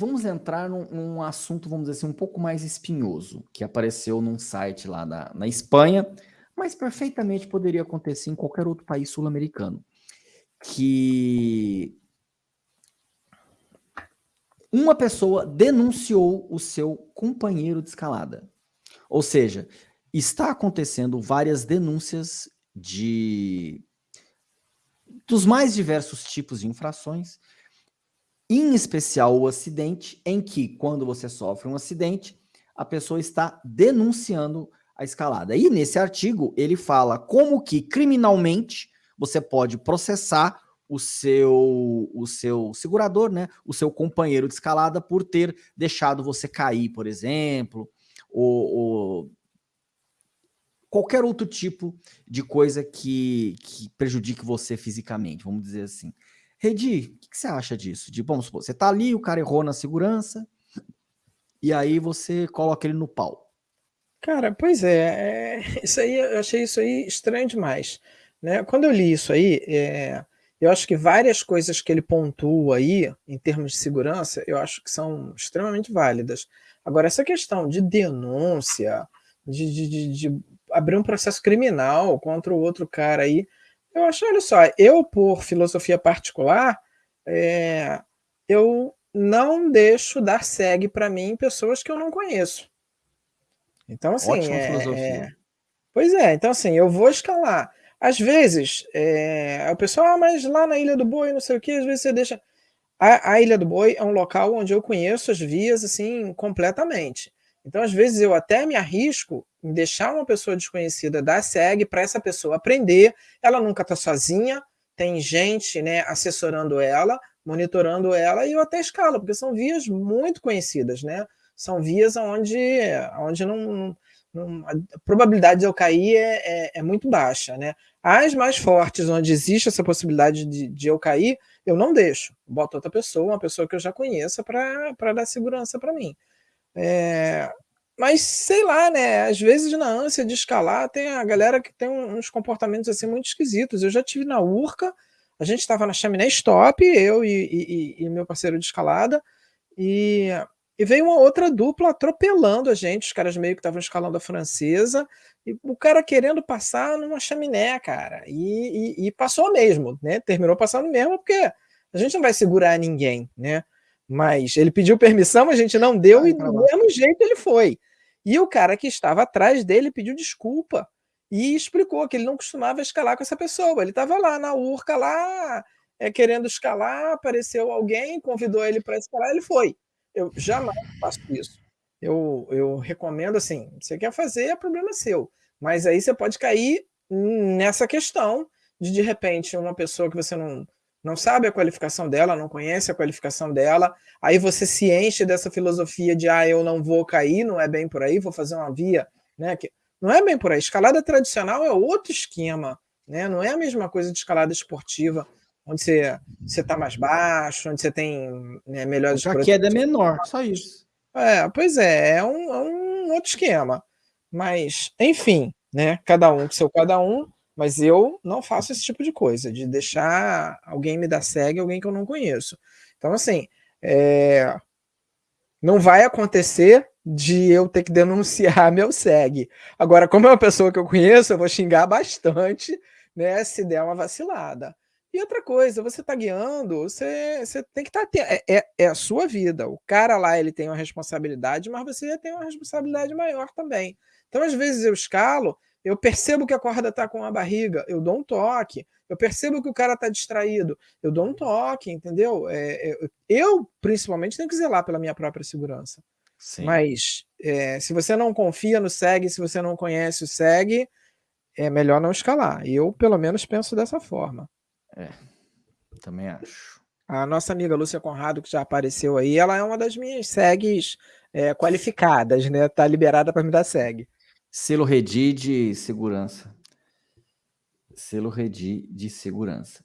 vamos entrar num, num, assunto, vamos dizer assim, um pouco mais espinhoso, que apareceu num site lá na, na Espanha, mas perfeitamente poderia acontecer em qualquer outro país sul-americano, que uma pessoa denunciou o seu companheiro de escalada. Ou seja, está acontecendo várias denúncias de dos mais diversos tipos de infrações, em especial o acidente, em que, quando você sofre um acidente, a pessoa está denunciando a escalada. E nesse artigo, ele fala como que, criminalmente, você pode processar o seu, o seu segurador, né, o seu companheiro de escalada, por ter deixado você cair, por exemplo, ou, ou qualquer outro tipo de coisa que, que prejudique você fisicamente, vamos dizer assim. Redi, o que, que, você acha disso? De, vamos supor, você tá ali, o cara errou na segurança, e aí você coloca ele no pau. Cara, pois é, é isso aí, eu achei isso aí estranho demais. Né? Quando eu li isso aí, é, eu acho que várias coisas que ele pontua aí, em termos de segurança, eu acho que são extremamente válidas. Agora, essa questão de denúncia, de, de, de, de abrir um processo criminal contra o outro cara aí. Eu acho, olha só, eu por filosofia particular, é, eu não deixo dar segue para mim pessoas que eu não conheço. Então, assim, Ótima é, filosofia. É, pois é, então assim, eu vou escalar. Às vezes, é, o pessoal, ah, mas lá na Ilha do Boi, não sei o que, às vezes você deixa... A, a Ilha do Boi é um local onde eu conheço as vias, assim, completamente. Então, às vezes, eu até me arrisco deixar uma pessoa desconhecida dar SEG para essa pessoa aprender. Ela nunca está sozinha, tem gente né, assessorando ela, monitorando ela, e eu até escalo, porque são vias muito conhecidas, né? São vias onde, onde não, não a probabilidade de eu cair é, é, é, muito baixa, né? As mais fortes, onde existe essa possibilidade de, de eu cair, eu não deixo. Boto outra pessoa, uma pessoa que eu já conheça, para dar segurança para mim. É, mas sei lá, né? Às vezes na ânsia de escalar tem a galera que tem uns comportamentos assim muito esquisitos. Eu já tive na Urca, a gente estava na chaminé stop, eu e, e, e, meu parceiro de escalada, e, e, veio uma outra dupla atropelando a gente, os caras meio que estavam escalando a francesa, e o cara querendo passar numa chaminé, cara, e, e passou mesmo, né? Terminou passando mesmo, porque a gente não vai segurar ninguém, né? Mas ele pediu permissão, a gente não deu e do mesmo jeito ele foi. E o cara que estava atrás dele pediu desculpa e explicou que ele não costumava escalar com essa pessoa. Ele estava lá na urca, lá, é, querendo escalar, apareceu alguém, convidou ele para escalar, ele foi. Eu jamais faço isso. Eu, eu recomendo assim, você quer fazer, é problema seu. Mas aí você pode cair nessa questão de, de repente, uma pessoa que você não, não sabe a qualificação dela, não conhece a qualificação dela, aí você se enche dessa filosofia de ah, eu não vou cair, não é bem por aí, vou fazer uma via, né? Que não é bem por aí. Escalada tradicional é outro esquema, né? Não é a mesma coisa de escalada esportiva, onde você está mais baixo, onde você tem né, melhores... A queda é menor, só isso. É, pois é, é um, é um outro esquema. Mas, enfim, né? Cada um com seu cada um, mas eu não faço esse tipo de coisa, de deixar alguém me dar segue, alguém que eu não conheço. Então, assim, é... não vai acontecer de eu ter que denunciar meu segue. Agora, como é uma pessoa que eu conheço, eu vou xingar bastante, né, se der uma vacilada. E outra coisa, você está guiando, você, você tem que estar tá, é, é, é, a sua vida. O cara lá, ele tem uma responsabilidade, mas você tem uma responsabilidade maior também. Então, às vezes eu escalo, eu percebo que a corda está com a barriga, eu dou um toque. Eu percebo que o cara está distraído, eu dou um toque, entendeu? É, é, eu, principalmente, tenho que zelar pela minha própria segurança. Sim. Mas é, se você não confia no SEG, se você não conhece o SEG, é melhor não escalar. Eu, pelo menos, penso dessa forma. É, também acho. A nossa amiga Lúcia Conrado, que já apareceu aí, ela é uma das minhas SEGs é, qualificadas, né? Tá liberada para me dar SEG. Selo Redi de segurança. Selo Redi de segurança.